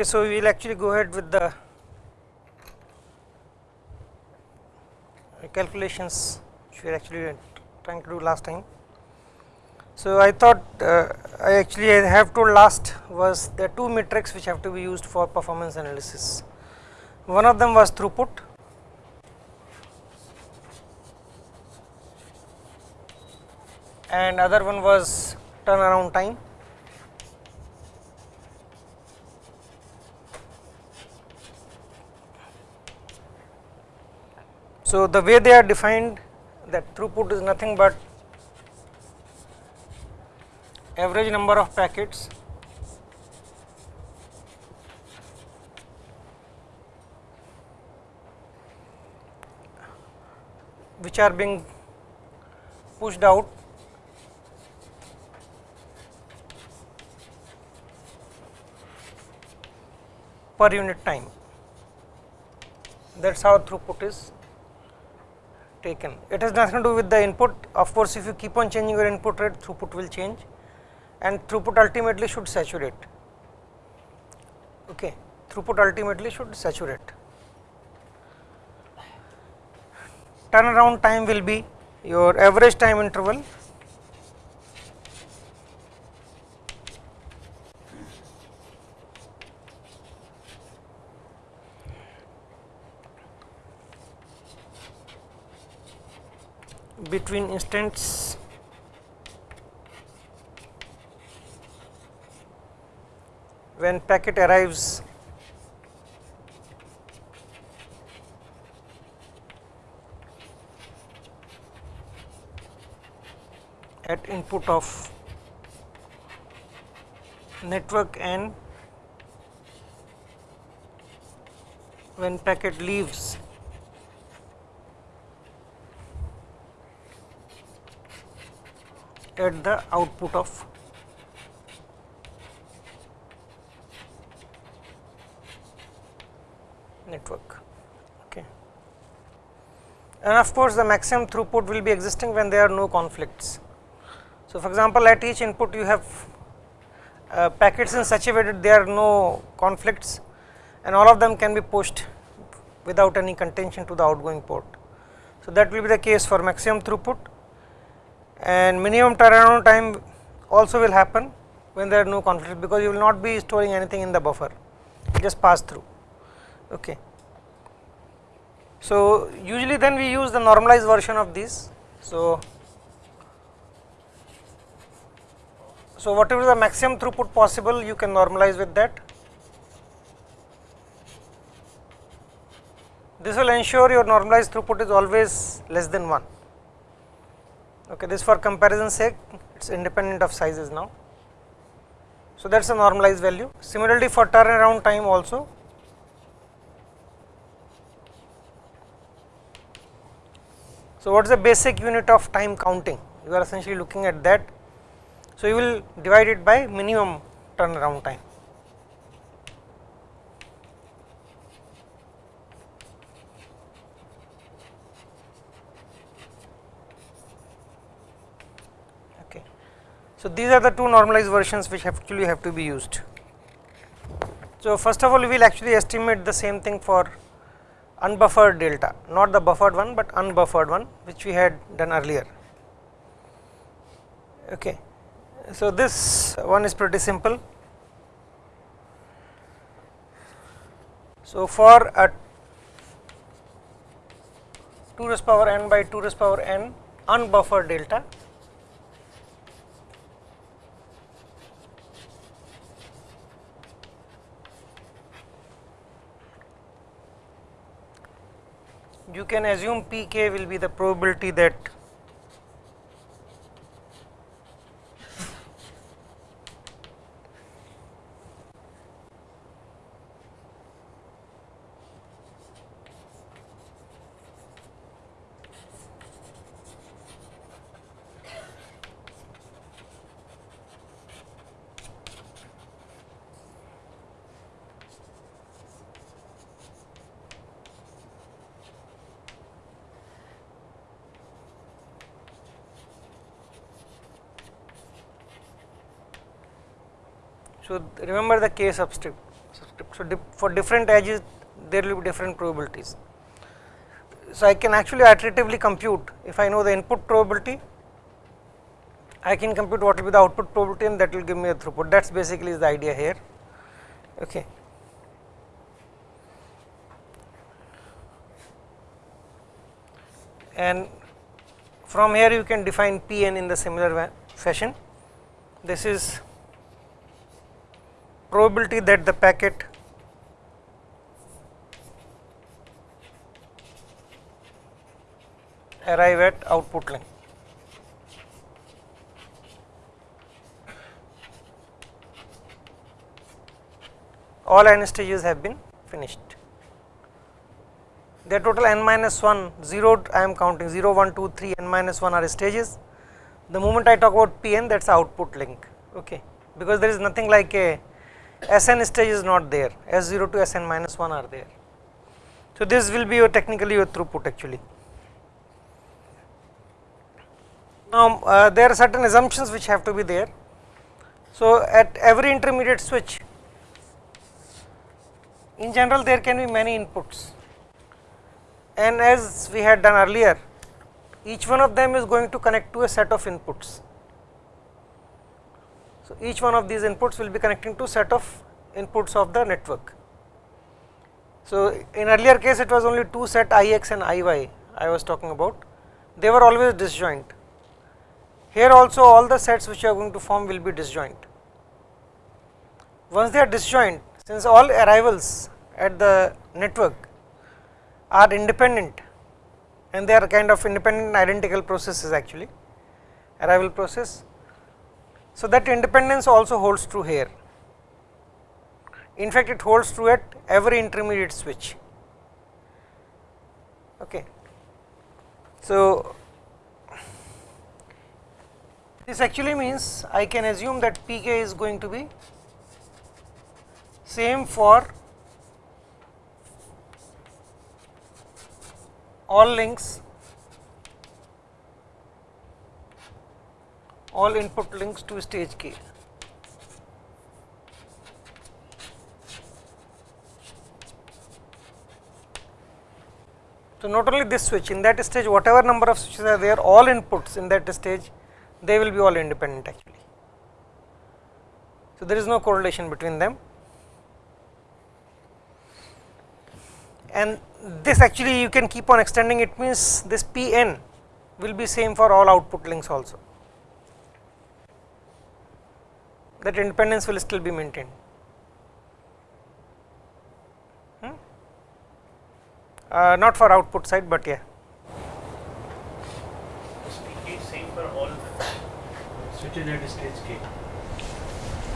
Okay, so we will actually go ahead with the calculations which we are actually trying to do last time. So, I thought uh, I actually I have told last was are two metrics which have to be used for performance analysis. One of them was throughput and other one was turnaround time. So, the way they are defined that throughput is nothing but average number of packets. Which are being pushed out. Per unit time. That is how throughput is taken. It has nothing to do with the input of course, if you keep on changing your input rate throughput will change and throughput ultimately should saturate. Okay. Throughput ultimately should saturate. Turnaround time will be your average time interval between instants. When packet arrives at input of network and when packet leaves at the output of network. Okay. And of course, the maximum throughput will be existing when there are no conflicts. So, for example, at each input you have uh, packets in such a way that there are no conflicts and all of them can be pushed without any contention to the outgoing port. So, that will be the case for maximum throughput and minimum turnaround time also will happen when there are no conflicts because you will not be storing anything in the buffer. Just pass through. Okay. So usually then we use the normalized version of this. So so whatever the maximum throughput possible you can normalize with that. This will ensure your normalized throughput is always less than 1 okay this for comparison sake it is independent of sizes now. So, that is a normalized value similarly for turnaround time also So, what is the basic unit of time counting you are essentially looking at that. So, you will divide it by minimum turnaround time So, these are the two normalized versions which actually have to be used. So, first of all we will actually estimate the same thing for unbuffered delta, not the buffered one, but unbuffered one which we had done earlier. Okay. So, this one is pretty simple. So, for a 2 raised power n by 2 raised power n unbuffered delta you can assume Pk will be the probability that So, remember the k subscript, So, for different edges there will be different probabilities. So, I can actually iteratively compute if I know the input probability I can compute what will be the output probability and that will give me a throughput that is basically the idea here. Okay. And from here you can define Pn in the similar fashion. This is probability that the packet arrive at output length. All n stages have been finished. The total n minus 1, 0 I am counting 0, 1, 2, 3, n minus 1 are stages. The moment I talk about Pn that is output link, okay, because there is nothing like a Sn stage is not there, S0 to Sn minus 1 are there. So, this will be your technically your throughput actually. Now, uh, there are certain assumptions which have to be there. So, at every intermediate switch, in general there can be many inputs and as we had done earlier, each one of them is going to connect to a set of inputs. So, each one of these inputs will be connecting to set of inputs of the network. So, in earlier case it was only two set Ix and Iy I was talking about, they were always disjoint here also all the sets which you are going to form will be disjoint. Once they are disjoint, since all arrivals at the network are independent and they are kind of independent identical processes actually, arrival process. So, that independence also holds true here. In fact, it holds true at every intermediate switch. Okay. So, this actually means I can assume that Pk is going to be same for all links, all input links to stage k. So, not only this switch in that stage whatever number of switches are there all inputs in that stage they will be all independent actually. So, there is no correlation between them and this actually you can keep on extending it means this P n will be same for all output links also that independence will still be maintained. Hmm? Uh, not for output side, but yeah. PK same for all switches at stage k.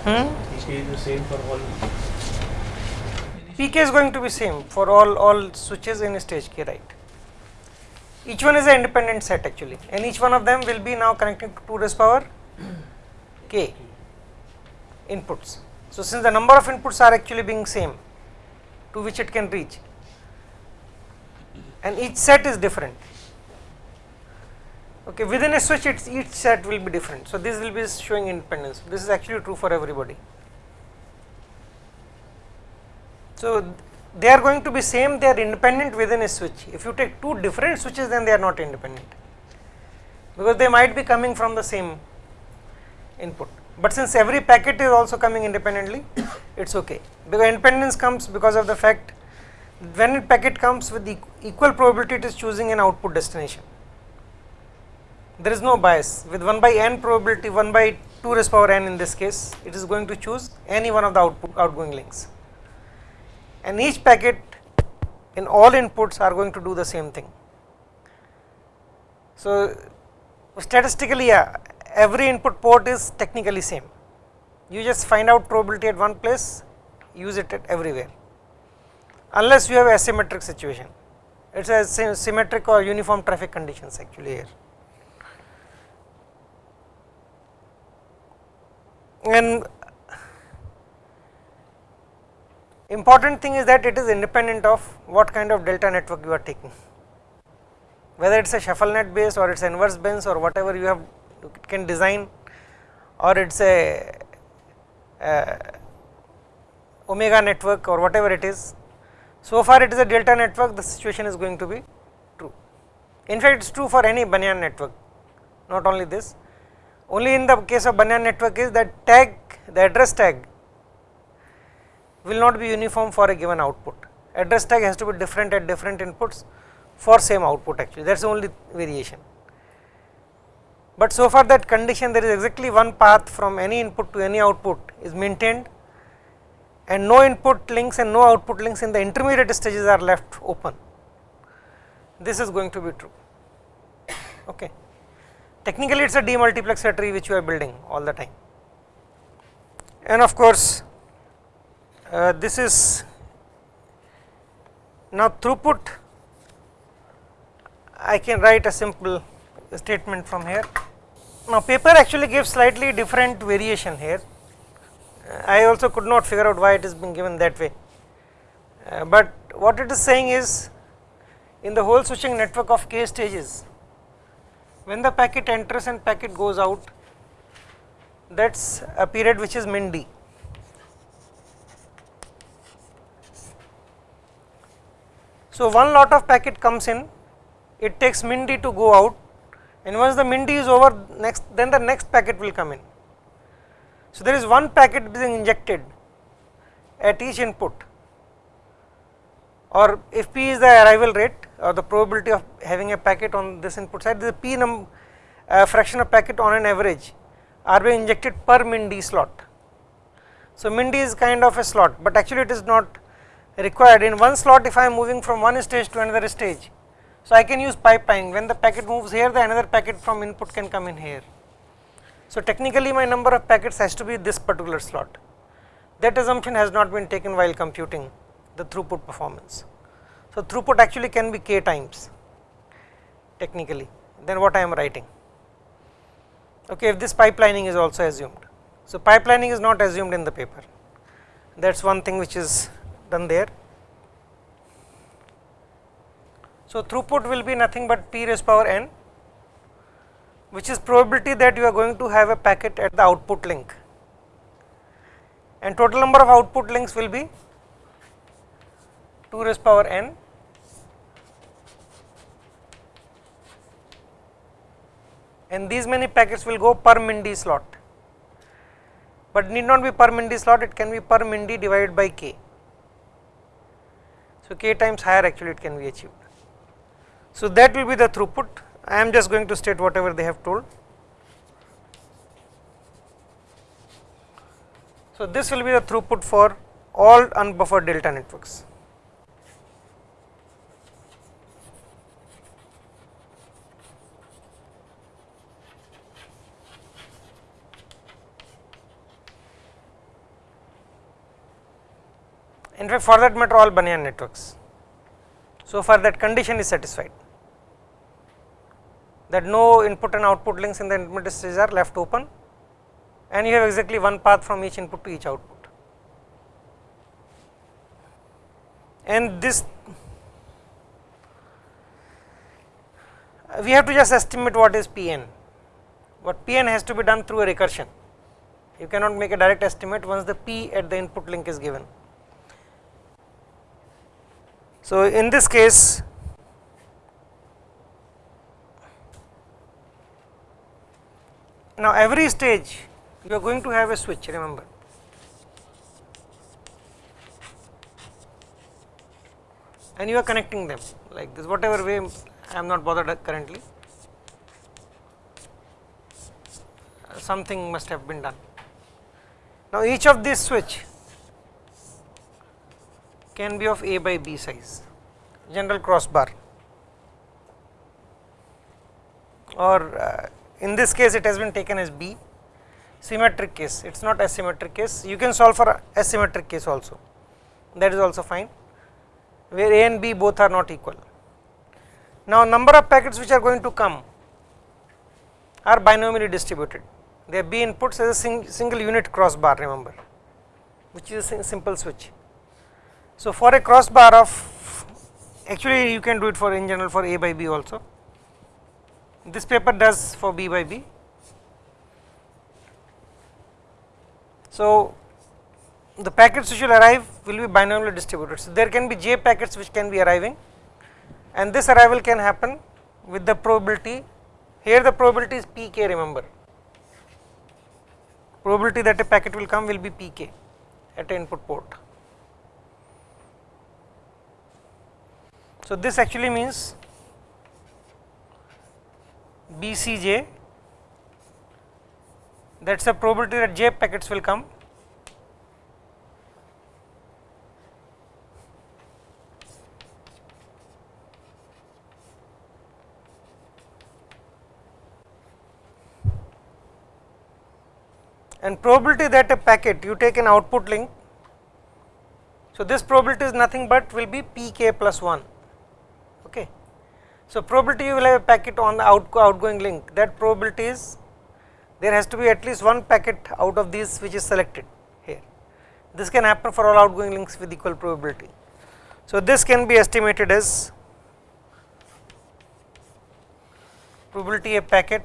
Hmm? PK is the same for all. PK is going to be same for all all switches in stage k, right? Each one is an independent set actually, and each one of them will be now connected to 2 raised power k inputs. So, since the number of inputs are actually being same to which it can reach, and each set is different. Okay within a switch each set will be different. So this will be showing independence. This is actually true for everybody. So they are going to be same they are independent within a switch. If you take two different switches then they are not independent. Because they might be coming from the same input but since every packet is also coming independently it's okay. Because independence comes because of the fact when a packet comes with equal probability it is choosing an output destination. There is no bias. With 1 by n probability 1 by 2 raised power n in this case it is going to choose any one of the output outgoing links. And each packet in all inputs are going to do the same thing. So, statistically yeah, every input port is technically same. You just find out probability at one place use it at everywhere. Unless you have asymmetric situation. It is a symmetric or uniform traffic conditions actually here. and important thing is that it is independent of what kind of delta network you are taking. Whether it is a shuffle net base or it is inverse bends or whatever you have can design or it is a, a omega network or whatever it is. So far it is a delta network the situation is going to be true. In fact, it is true for any Banyan network not only this only in the case of Banyan network is that tag the address tag will not be uniform for a given output address tag has to be different at different inputs for same output actually that is the only variation. But so far that condition there is exactly one path from any input to any output is maintained and no input links and no output links in the intermediate stages are left open. This is going to be true. Okay. Technically it is a demultiplexer tree which you are building all the time. And of course, uh, this is now throughput I can write a simple statement from here. Now paper actually gives slightly different variation here. I also could not figure out why it is being given that way. Uh, but what it is saying is in the whole switching network of k stages, when the packet enters and packet goes out, that is a period which is min d. So, one lot of packet comes in, it takes min d to go out and once the min d is over next then the next packet will come in. So, there is one packet being injected at each input or if p is the arrival rate or the probability of having a packet on this input side the p num uh, fraction of packet on an average are being injected per min d slot. So, min d is kind of a slot, but actually it is not required in one slot if I am moving from one stage to another stage. So, I can use pipeline when the packet moves here the another packet from input can come in here. So, technically my number of packets has to be this particular slot that assumption has not been taken while computing the throughput performance. So, throughput actually can be k times technically then what I am writing okay, if this pipelining is also assumed. So, pipelining is not assumed in the paper that is one thing which is done there. So, throughput will be nothing but p raised power n which is probability that you are going to have a packet at the output link and total number of output links will be 2 raised power n and these many packets will go per min slot, but need not be per min slot it can be per min divided by k. So, k times higher actually it can be achieved. So, that will be the throughput I am just going to state whatever they have told. So, this will be the throughput for all unbuffered delta networks. in fact for that matter all Banyan networks. So far that condition is satisfied that no input and output links in the intermediate stage are left open and you have exactly one path from each input to each output. And this we have to just estimate what is Pn, what Pn has to be done through a recursion, you cannot make a direct estimate once the P at the input link is given. So, in this case now every stage you are going to have a switch remember. And you are connecting them like this whatever way I am not bothered currently. Something must have been done. Now each of these switch can be of A by B size. General crossbar. Or uh, in this case it has been taken as B. Symmetric case it is not asymmetric case. You can solve for asymmetric case also. That is also fine. Where A and B both are not equal. Now number of packets which are going to come are binomially distributed. They are B inputs as a sing single unit crossbar remember which is a simple switch. So, for a crossbar of actually you can do it for in general for A by B also. This paper does for B by B. So, the packets which will arrive will be binomially distributed. So, there can be j packets which can be arriving and this arrival can happen with the probability here the probability is pk remember probability that a packet will come will be pk at a input port. So, this actually means BCJ that is the probability that j packets will come and probability that a packet you take an output link. So, this probability is nothing but will be p k plus 1. So, probability you will have a packet on the out outgoing link that probability is there has to be at least one packet out of these which is selected here. This can happen for all outgoing links with equal probability. So, this can be estimated as probability a packet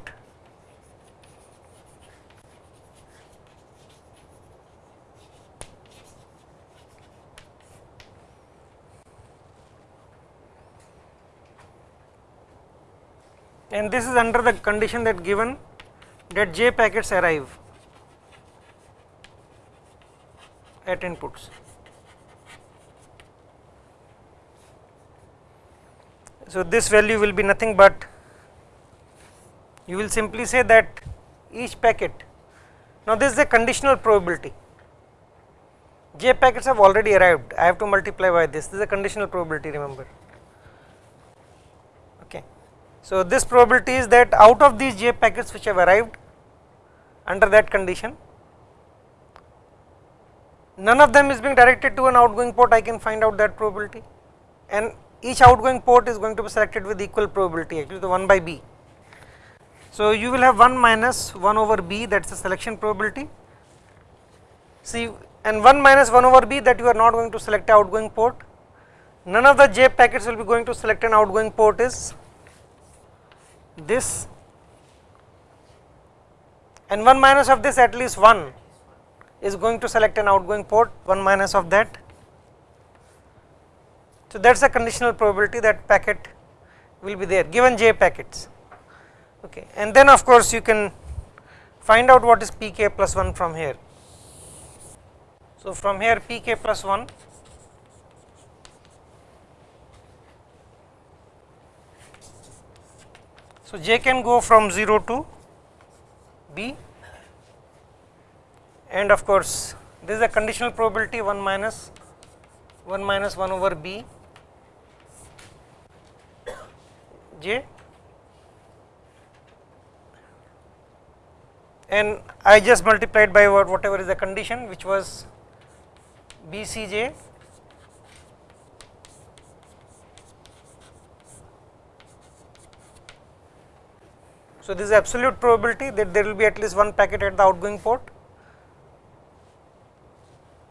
and this is under the condition that given that j packets arrive at inputs. So, this value will be nothing but you will simply say that each packet now this is a conditional probability. J packets have already arrived. I have to multiply by this. This is a conditional probability remember so, this probability is that out of these j packets which have arrived under that condition, none of them is being directed to an outgoing port I can find out that probability. And each outgoing port is going to be selected with equal probability actually the 1 by b. So, you will have 1 minus 1 over b that is the selection probability. See and 1 minus 1 over b that you are not going to select outgoing port. None of the j packets will be going to select an outgoing port is this and 1 minus of this at least 1 is going to select an outgoing port 1 minus of that. So, that is a conditional probability that packet will be there given j packets okay. and then of course, you can find out what is pk plus 1 from here. So, from here pk plus 1 So, j can go from 0 to b. And of course, this is a conditional probability 1 minus 1 minus 1 over b. J. And I just multiplied by whatever is the condition which was b c j So, this is absolute probability that there will be at least one packet at the outgoing port.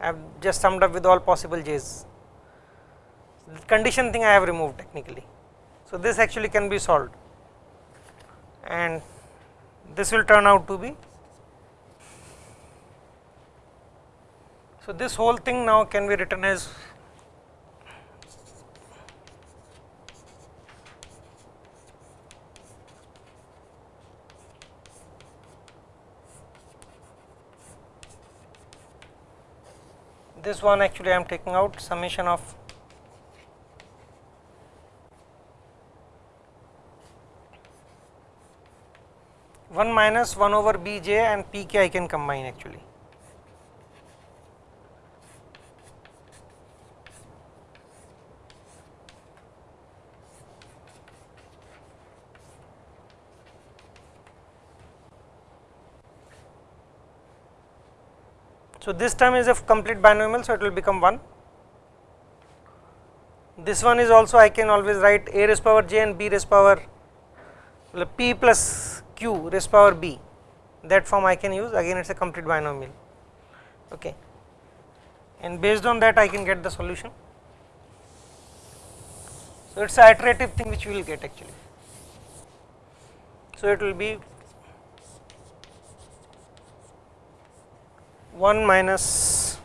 I have just summed up with all possible j's. The condition thing I have removed technically. So, this actually can be solved and this will turn out to be. So, this whole thing now can be written as this one actually I am taking out summation of one minus one over b j and p k I can combine actually. So, this term is a complete binomial, so it will become 1. This one is also I can always write a raised power j and b raised power p plus q raised power b that form I can use again it is a complete binomial okay and based on that I can get the solution. So, it is a iterative thing which we will get actually. So, it will be 1 minus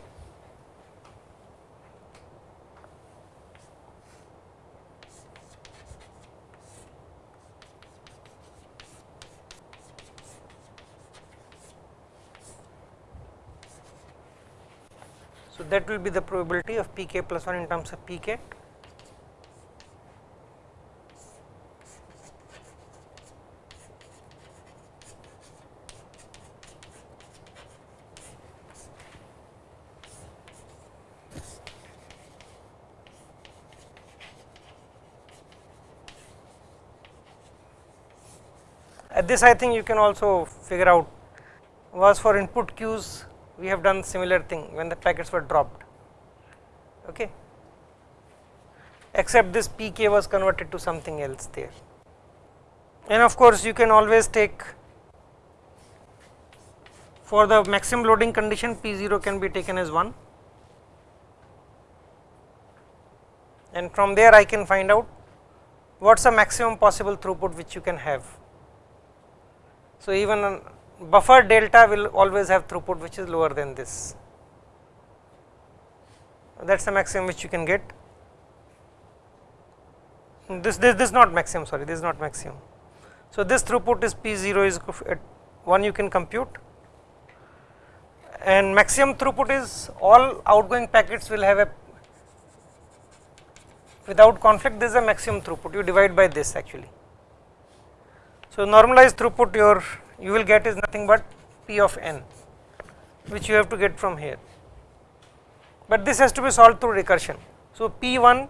So, that will be the probability of p k plus 1 in terms of p k. this I think you can also figure out was for input queues we have done similar thing when the packets were dropped. Okay? Except this pk was converted to something else there. And of course you can always take for the maximum loading condition p0 can be taken as 1 and from there I can find out what is the maximum possible throughput which you can have. So, even buffer delta will always have throughput which is lower than this. That is the maximum which you can get. This this this is not maximum sorry this is not maximum. So, this throughput is P 0 is at 1 you can compute and maximum throughput is all outgoing packets will have a without conflict this is a maximum throughput you divide by this actually. So, normalized throughput your you will get is nothing but P of n which you have to get from here, but this has to be solved through recursion. So, P 1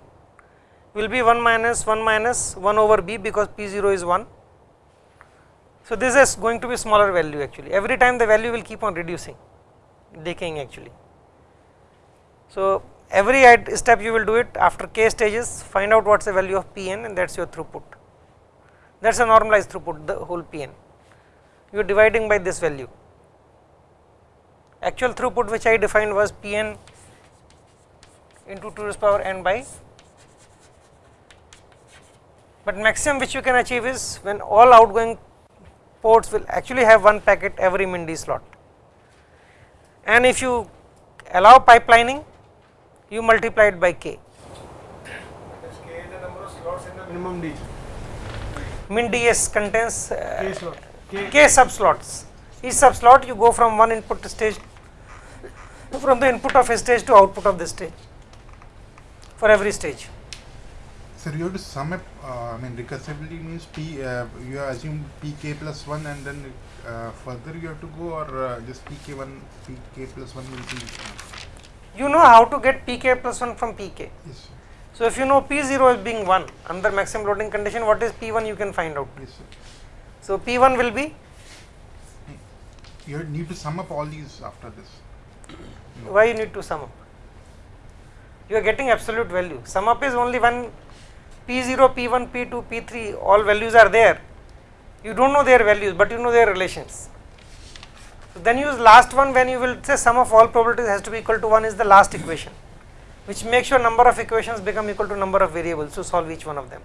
will be 1 minus 1 minus 1 over B because P 0 is 1. So, this is going to be smaller value actually every time the value will keep on reducing decaying actually. So, every step you will do it after k stages find out what is the value of P n and that is your throughput that is a normalized throughput the whole P n you are dividing by this value. Actual throughput which I defined was P n into 2 to the power n by, but maximum which you can achieve is when all outgoing ports will actually have one packet every MIND slot. And if you allow pipelining, you multiply it by k. That's K is the number of slots in the minimum D. MINDS contains uh, K slot. K. k sub slots. Each sub slot you go from one input stage from the input of a stage to output of the stage for every stage. Sir, you have to sum up, uh, I mean, recursively means P, uh, you assume Pk plus 1 and then uh, further you have to go or uh, just Pk1, Pk plus 1 will be, You know how to get pk plus 1 from pk. yes, sir. So, if you know p0 is being 1 under maximum loading condition what is p1 you can find out. yes, sir. So, p1 will be You need to sum up all these after this. why you need to sum up? You are getting absolute value. Sum up is only one P0, P1, P2, P3 all values are there. You do not know their values, but you know their relations. So then use last one when you will say sum of all probabilities has to be equal to 1 is the last equation which makes your number of equations become equal to number of variables to solve each one of them.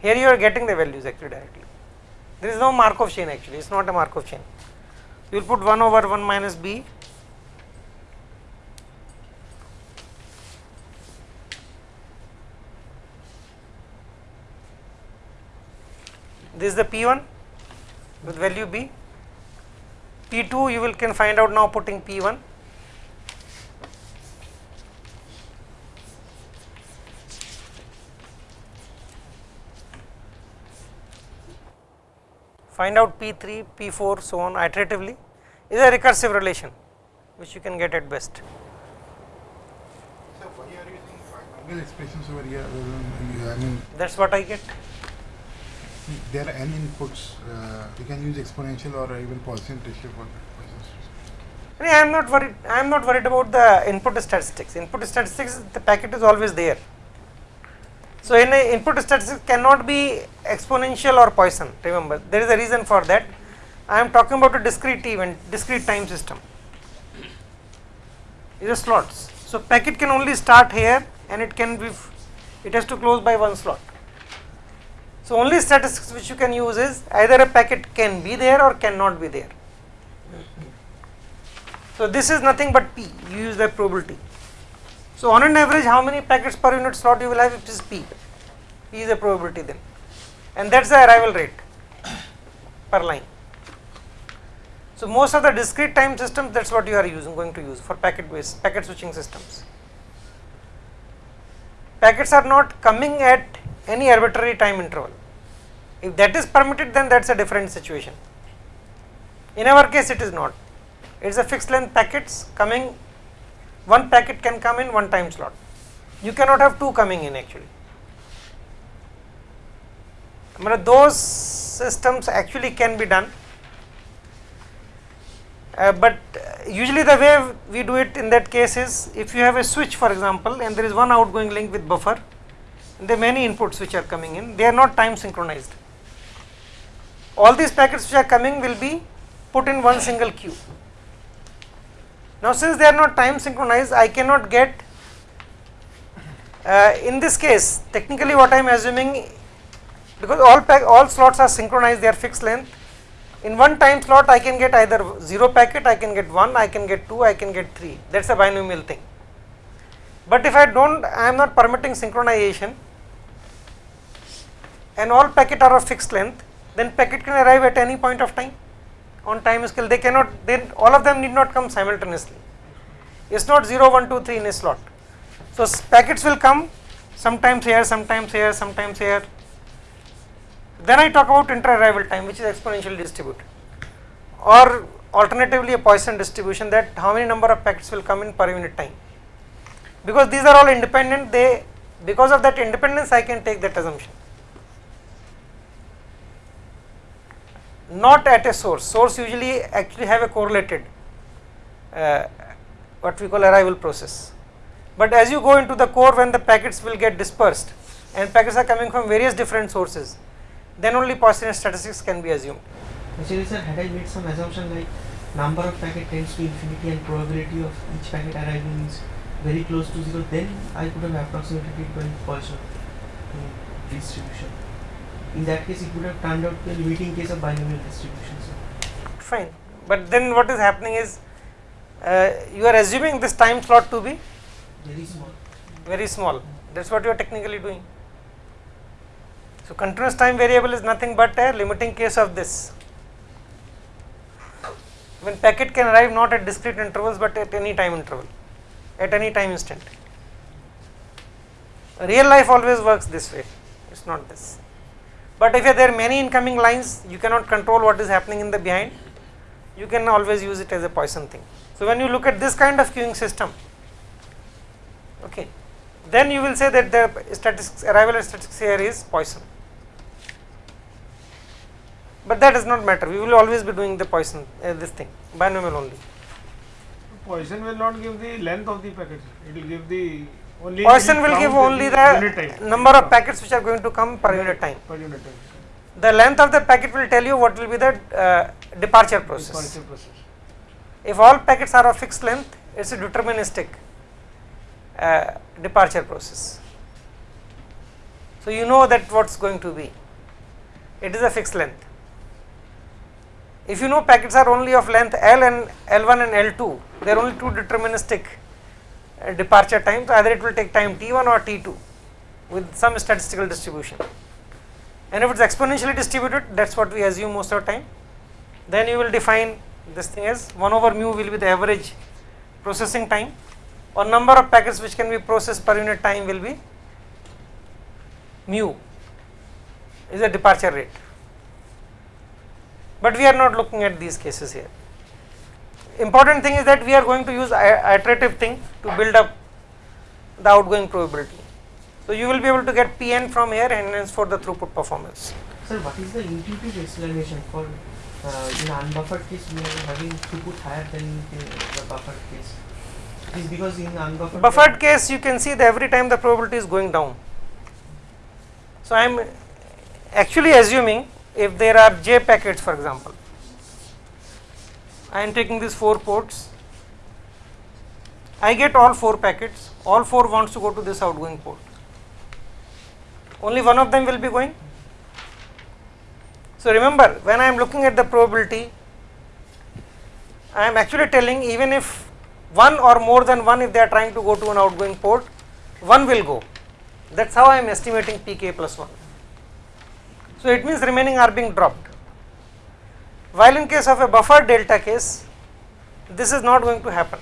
Here you are getting the values actually directly. There is no Markov chain actually, it is not a Markov chain. You will put 1 over 1 minus b this is the P1 with value B. P2 you will can find out now putting P1. Find out P3, P4 so on iteratively is a recursive relation which you can get at best. So, are you using binomial expressions over here? I mean, That is what I get. there are n inputs, uh, you can use exponential or even Poisson ratio for that. I am not worried. I am not worried about the input statistics. Input statistics, the packet is always there. So, in a input statistics cannot be exponential or Poisson. Remember, there is a reason for that. I am talking about a discrete event, discrete time system. These are slots. So, packet can only start here, and it can be, it has to close by one slot. So, only statistics which you can use is either a packet can be there or cannot be there. So, this is nothing but P, you use the probability. So, on an average how many packets per unit slot you will have it is P, P is a probability then and that is the arrival rate per line. So, most of the discrete time systems that is what you are using going to use for packet based packet switching systems. Packets are not coming at any arbitrary time interval. If that is permitted then that is a different situation. In our case it is not. It is a fixed length packets coming one packet can come in one time slot. You cannot have two coming in actually. Those systems actually can be done uh, but uh, usually the way we do it in that case is if you have a switch for example and there is one outgoing link with buffer there are many inputs which are coming in they are not time synchronized all these packets which are coming will be put in one single queue now since they are not time synchronized i cannot get uh, in this case technically what i am assuming because all pack all slots are synchronized they are fixed length. In one time slot I can get either 0 packet, I can get 1, I can get 2, I can get 3 that is a binomial thing. But if I do not I am not permitting synchronization and all packet are of fixed length then packet can arrive at any point of time on time scale they cannot then all of them need not come simultaneously it is not 0, 1, 2, 3 in a slot. So, packets will come sometimes here, sometimes here, sometimes here then I talk about inter-arrival time which is exponentially distributed or alternatively a Poisson distribution that how many number of packets will come in per unit time. Because these are all independent they because of that independence I can take that assumption. Not at a source, source usually actually have a correlated uh, what we call arrival process. But as you go into the core when the packets will get dispersed and packets are coming from various different sources then only Poisson statistics can be assumed. Actually sir, had I made some assumption like number of packet tends to infinity and probability of each packet arriving is very close to 0, then I could have approximated it by Poisson uh, distribution. In that case, it would have turned out to a limiting case of binomial distribution. Sir. Fine, but then what is happening is uh, you are assuming this time slot to be Very small. very small. That is what you are technically doing. So, continuous time variable is nothing but a limiting case of this. When packet can arrive not at discrete intervals but at any time interval, at any time instant. Real life always works this way, it is not this. But if there are many incoming lines, you cannot control what is happening in the behind, you can always use it as a Poisson thing. So, when you look at this kind of queuing system, okay, then you will say that the statistics arrival statistics here is Poisson but that does not matter we will always be doing the Poisson uh, this thing binomial only. Poisson will not give the length of the packet. It will give the only. It will give only the number of packets which are going to come per unit time. Per unit time. The length of the packet will tell you what will be the uh, departure process. Departure process. If all packets are of fixed length, it is a deterministic uh, departure process. So, you know that what is going to be, it is a fixed length. If you know packets are only of length L and L1 and L2, they are only two deterministic departure times, either it will take time T1 or T2 with some statistical distribution. And if it is exponentially distributed, that is what we assume most of the time, then you will define this thing as 1 over mu will be the average processing time or number of packets which can be processed per unit time will be mu is the departure rate. But we are not looking at these cases here. Important thing is that we are going to use iterative thing to build up the outgoing probability. So you will be able to get Pn from here and hence for the throughput performance. Sir, what is the intuitive explanation for uh, in unbuffered case we are having throughput higher than in the buffered case? It is because in unbuffered Buffered case you can see that every time the probability is going down. So I am actually assuming if there are j packets for example, I am taking these 4 ports, I get all 4 packets, all 4 wants to go to this outgoing port, only one of them will be going. So remember when I am looking at the probability, I am actually telling even if one or more than one if they are trying to go to an outgoing port, one will go. That is how I am estimating pk plus 1. So it means remaining are being dropped. While in case of a buffer delta case this is not going to happen.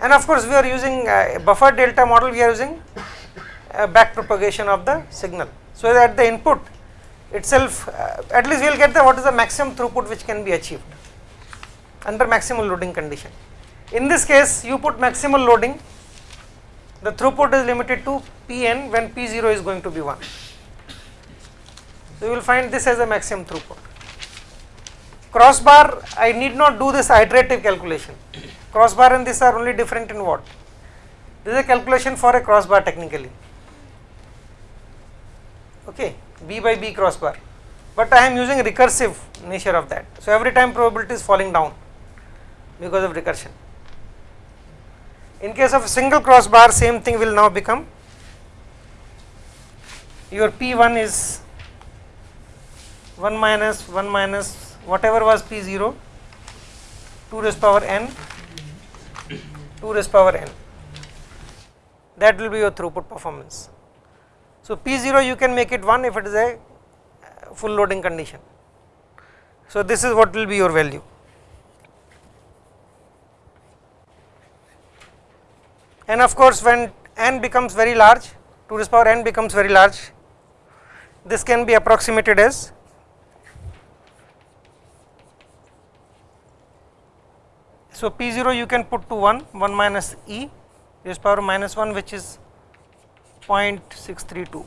And of course we are using uh, a buffer delta model we are using uh, back propagation of the signal. So that the input itself uh, at least we will get the what is the maximum throughput which can be achieved under maximal loading condition. In this case you put maximal loading the throughput is limited to Pn when P0 is going to be 1 so you will find this as a maximum throughput. Crossbar I need not do this iterative calculation. Crossbar and this are only different in what? This is a calculation for a crossbar technically. Okay b by b crossbar. But I am using recursive nature of that. So every time probability is falling down because of recursion. In case of a single crossbar same thing will now become. Your p1 is 1 minus 1 minus whatever was p0 2 raised power n 2 raised power n that will be your throughput performance. So, P0 you can make it 1 if it is a uh, full loading condition. So, this is what will be your value. And of course, when n becomes very large 2 raised power n becomes very large this can be approximated as So, P0 you can put to 1, 1 minus E raised power minus 1 which is 0.632.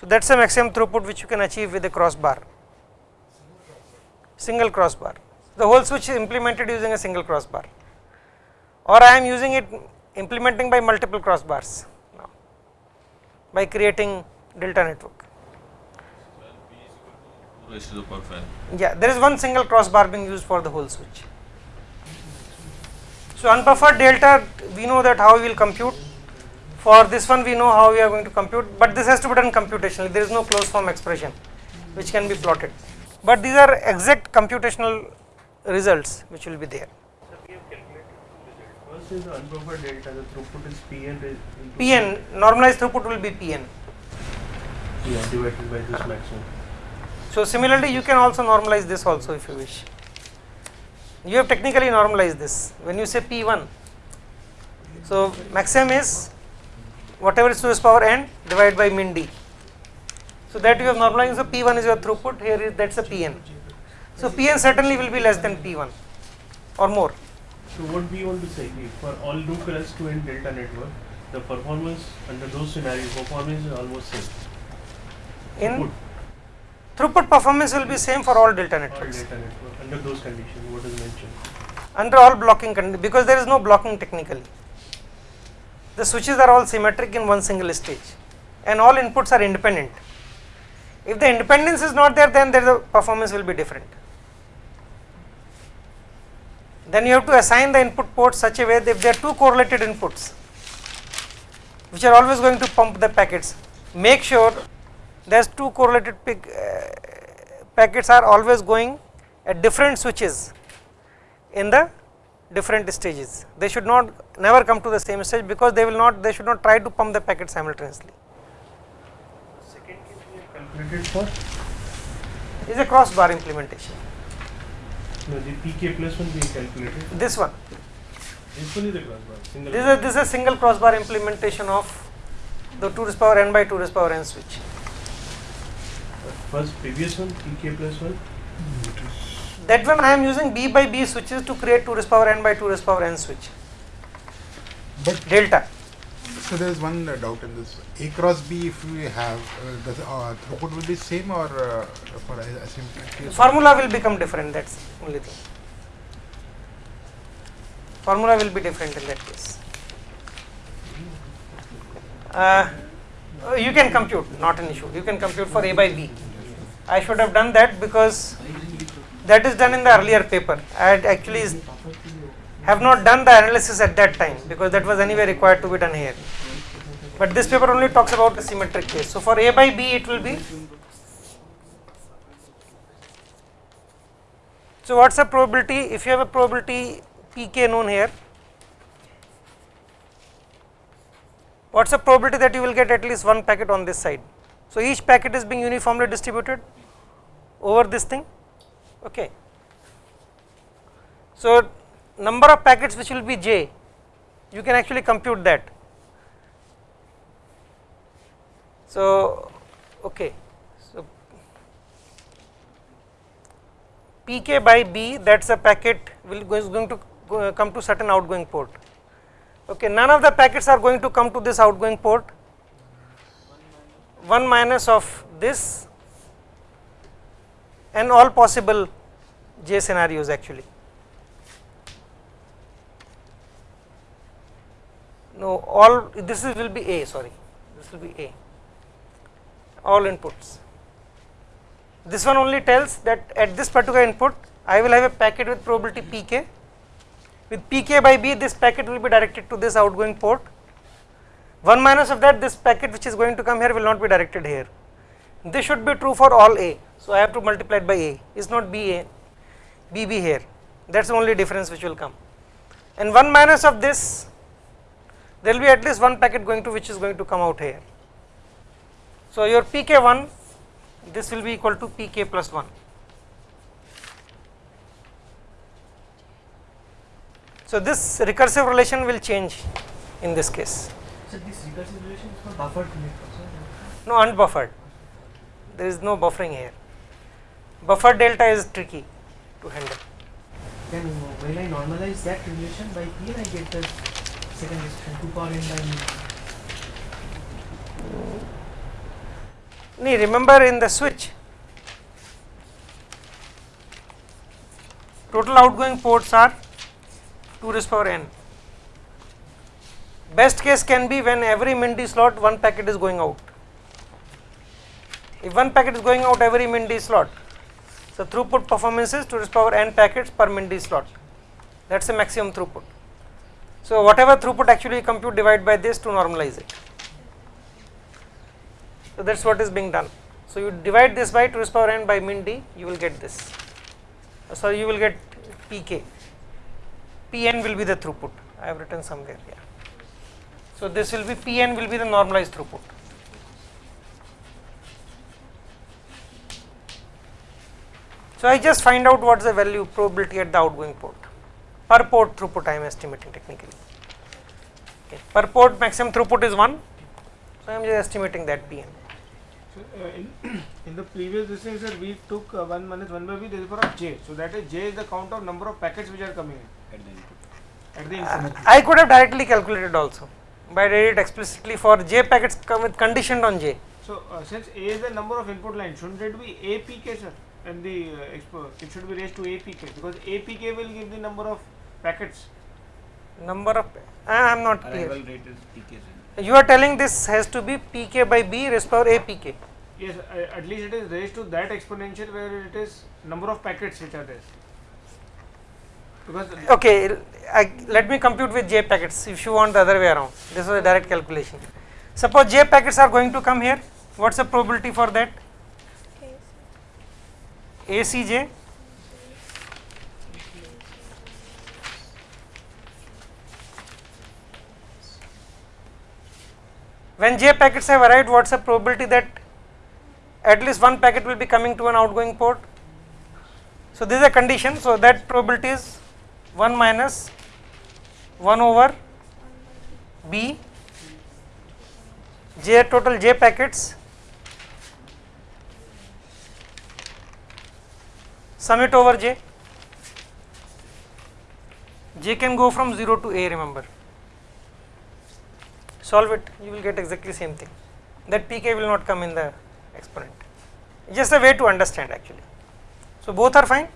So, that is a maximum throughput which you can achieve with a crossbar, single crossbar. The whole switch is implemented using a single crossbar or I am using it implementing by multiple crossbars now by creating delta network. Raised to the power 5. Yeah, there is one single crossbar being used for the whole switch. So, unbuffered delta we know that how we will compute for this one we know how we are going to compute, but this has to be done computationally there is no closed form expression which can be plotted, but these are exact computational results which will be there. First is the unbuffered delta, the throughput is Pn Pn normalized throughput will be Pn. Yeah, divided by this maximum. So, similarly you can also normalize this also if you wish. You have technically normalized this when you say P1. So, maximum is whatever is to power n divided by min d. So, that you have normalized. So, P1 is your throughput here is that is a Pn. So, Pn certainly will be less than P1 or more. So what we want to say for all loop currents to end delta network, the performance under those scenarios, performance is almost same. In Throughput, throughput performance will be same for all delta networks. all delta network under those conditions, what is mentioned. under all blocking conditions, because there is no blocking technically. The switches are all symmetric in one single stage and all inputs are independent. If the independence is not there then there the performance will be different. Then you have to assign the input ports such a way that if there are two correlated inputs which are always going to pump the packets, make sure there's two correlated pic, uh, packets are always going at different switches in the different stages. They should not never come to the same stage because they will not they should not try to pump the packet simultaneously. Second case we have calculated for, Is a crossbar implementation. no, the PK plus one we calculated. This one. This one is the crossbar, single. This is this is a single crossbar implementation of the 2 raised power n by 2 raised power n switch. First previous one, PK plus one, That one I am using B by B switches to create 2 raised power n by 2 raised power n switch. But Delta. so there is one uh, doubt in this. A cross B, if we have, uh, the uh, throughput will be same or uh, for a asymmetric? Formula will become different. That's only thing. Formula will be different in that case. Uh, uh, you can compute, not an issue. You can compute for A by B. I should have done that because that is done in the earlier paper. I had actually have not done the analysis at that time because that was anyway required to be done here. But this paper only talks about the symmetric case. So for A by B, it will be. So what's the probability? If you have a probability pk known here, what's the probability that you will get at least one packet on this side? So, each packet is being uniformly distributed over this thing okay. So, number of packets which will be j you can actually compute that. So, okay. So, pk by b that is a packet will is going to go, come to certain outgoing port okay none of the packets are going to come to this outgoing port 1 minus of this and all possible j scenarios actually. No all this will be a sorry. This will be a. All inputs. This one only tells that at this particular input I will have a packet with probability pk with pk by b this packet will be directed to this outgoing port 1 minus of that this packet which is going to come here will not be directed here. This should be true for all a. So I have to multiply it by a. Is not b a? B b here. That is the only difference which will come. And 1 minus of this there will be at least one packet going to which is going to come out here. So your pk1 this will be equal to pk plus 1 so this recursive relation will change in this case So this recursive relation is for buffered no unbuffered. There is no buffering here. Buffer delta is tricky to handle. Then when I normalize that relation by p, I get the second expression 2 power n by mu. Nee, remember in the switch total outgoing ports are 2 raised power n best case can be when every MIND slot one packet is going out if one packet is going out every MIND slot so throughput performance is 2 raised power n packets per MIND slot that is the maximum throughput so whatever throughput actually compute divide by this to normalize it so that is what is being done. So you divide this by 2 raised power n by min d, you will get this. Uh, so you will get pk. Pn will be the throughput. I have written somewhere here. So this will be Pn will be the normalized throughput. So I just find out what is the value probability at the outgoing port. Per port throughput I am estimating technically. Okay. Per port maximum throughput is 1. So I am just estimating that Pn. So, uh, in, in the previous this thing, sir, we took uh, 1 minus 1 by b, this is for of j. So, that is j is the count of number of packets which are coming in at the input. I could have directly calculated also by did it explicitly for j packets come with conditioned on j. So, uh, since a is the number of input lines, shouldn't it be apk, sir? And the uh, expo, it should be raised to apk because apk will give the number of packets. Number of I am not Arrival clear. rate is PK. sir. You are telling this has to be pk by b raised power a pk. Yes, uh, at least it is raised to that exponential where it is number of packets which are there. Because Okay, I, let me compute with j packets if you want the other way around. This was a direct calculation. Suppose j packets are going to come here. What's the probability for that? ACJ when j packets have arrived what's the probability that at least one packet will be coming to an outgoing port so this is a condition so that probability is 1 minus 1 over b j total j packets sum it over j. J can go from 0 to a remember. Solve it you will get exactly same thing. That pk will not come in the exponent. Just a way to understand actually. So both are fine.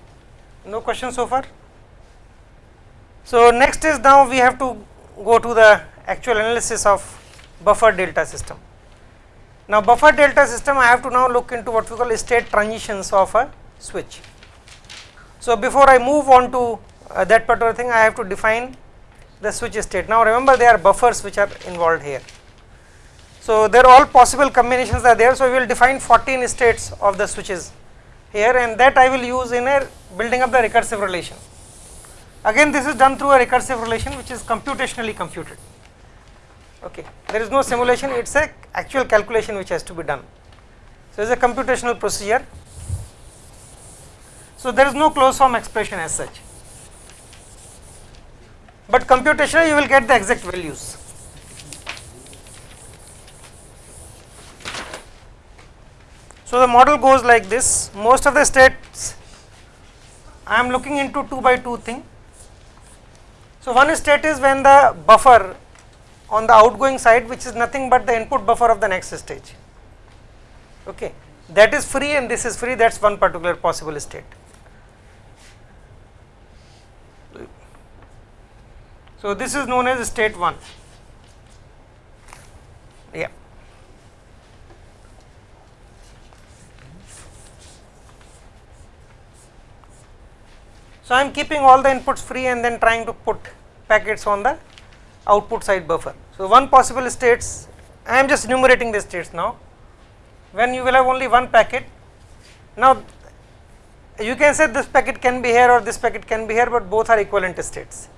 No question so far so next is now we have to go to the actual analysis of buffer delta system now buffer delta system i have to now look into what we call state transitions of a switch so before i move on to uh, that particular thing i have to define the switch state. Now remember there are buffers which are involved here. So there are all possible combinations are there. So we will define 14 states of the switches here and that I will use in a building up the recursive relation. Again this is done through a recursive relation which is computationally computed. Okay, there is no simulation, it is a actual calculation which has to be done. So, it is a computational procedure. So, there is no closed form expression as such, but computationally you will get the exact values. So, the model goes like this most of the states I am looking into 2 by 2 thing. So, one state is when the buffer on the outgoing side which is nothing but the input buffer of the next stage. Okay. That is free and this is free that is one particular possible state. So, this is known as state 1 yeah. So, I am keeping all the inputs free and then trying to put packets on the output side buffer. So, one possible states I am just enumerating the states now when you will have only one packet. Now, you can say this packet can be here or this packet can be here, but both are equivalent states.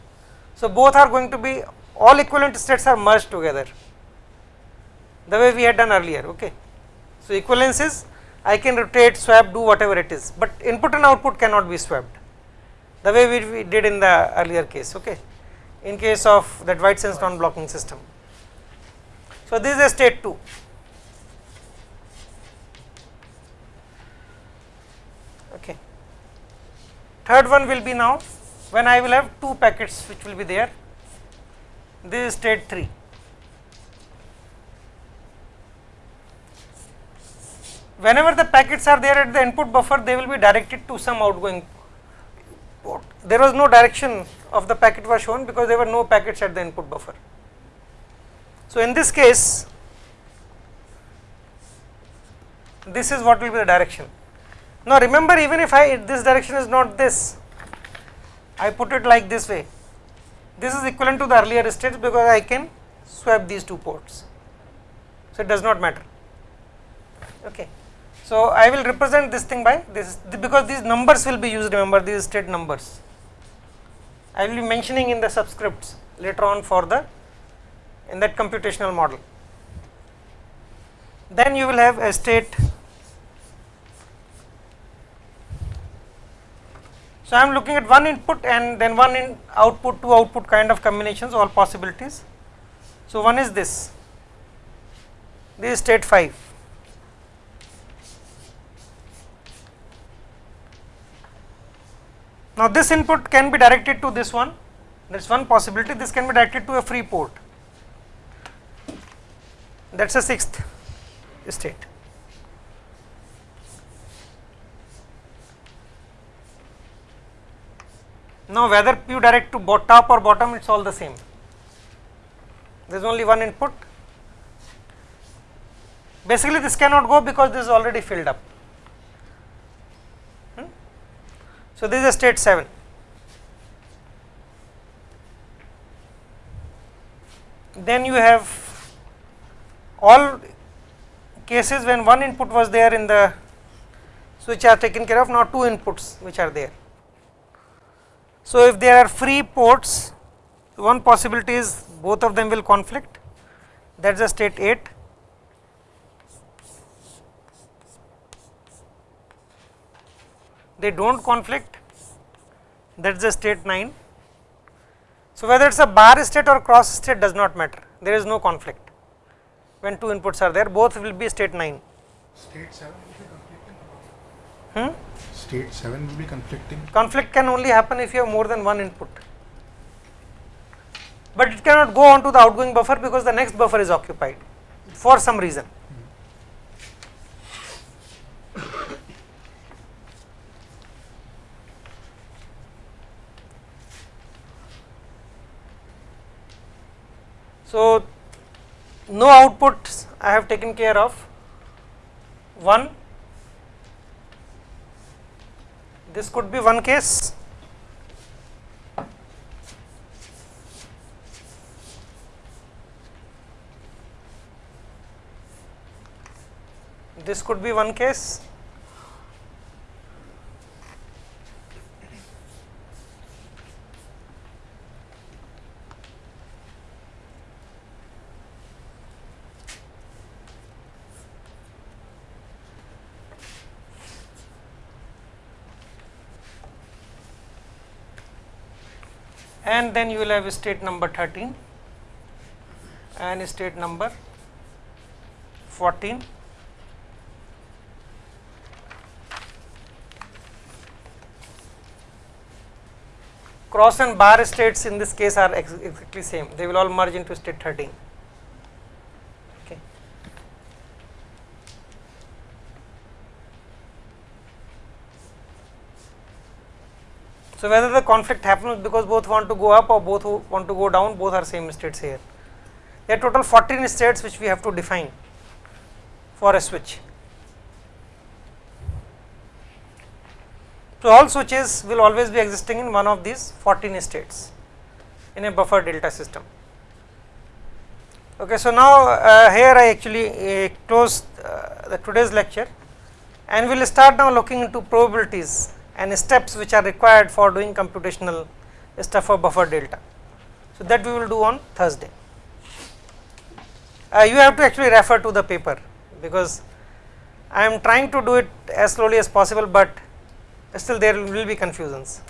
So, both are going to be all equivalent states are merged together the way we had done earlier. Okay. So, equivalence is I can rotate, swap, do whatever it is, but input and output cannot be swapped the way we, we did in the earlier case okay in case of that wide sense non blocking system. So, this is a state 2. Okay. Third one will be now when I will have two packets which will be there, this is state 3. Whenever the packets are there at the input buffer, they will be directed to some outgoing. There was no direction of the packet was shown because there were no packets at the input buffer. So, in this case, this is what will be the direction. Now, remember even if I this direction is not this, I put it like this way, this is equivalent to the earlier states because I can swap these two ports. So, it does not matter. Okay. So, I will represent this thing by this because these numbers will be used remember these state numbers. I will be mentioning in the subscripts later on for the in that computational model. Then you will have a state. So, I am looking at one input and then one in output two output kind of combinations all possibilities. So, one is this, this is state 5 Now, this input can be directed to this one, that is one possibility, this can be directed to a free port, that is a sixth state. Now, whether you direct to top or bottom, it is all the same. There is only one input. Basically, this cannot go because this is already filled up. So, this is a state 7. Then you have all cases when one input was there in the switch are taken care of, now two inputs which are there. So, if there are free ports, one possibility is both of them will conflict, that is a state 8. They do not conflict that is the state 9. So, whether it is a bar state or cross state does not matter there is no conflict when two inputs are there both will be state 9. State 7 will be conflicting? Hmm? State 7 will be conflicting? Conflict can only happen if you have more than one input, but it cannot go on to the outgoing buffer because the next buffer is occupied for some reason. So, no outputs I have taken care of. 1 this could be one case. This could be one case and then you will have state number 13 and state number 14 cross and bar states in this case are exactly same. They will all merge into state 13 so whether the conflict happens because both want to go up or both want to go down both are same states here there are total 14 states which we have to define for a switch So, all switches will always be existing in one of these 14 states in a buffer delta system. Okay, so now uh, here I actually uh, close uh, the today's lecture and we will start now looking into probabilities and steps which are required for doing computational stuff for buffer delta. So, that we will do on Thursday. Uh, you have to actually refer to the paper because I am trying to do it as slowly as possible, but still there will be confusions.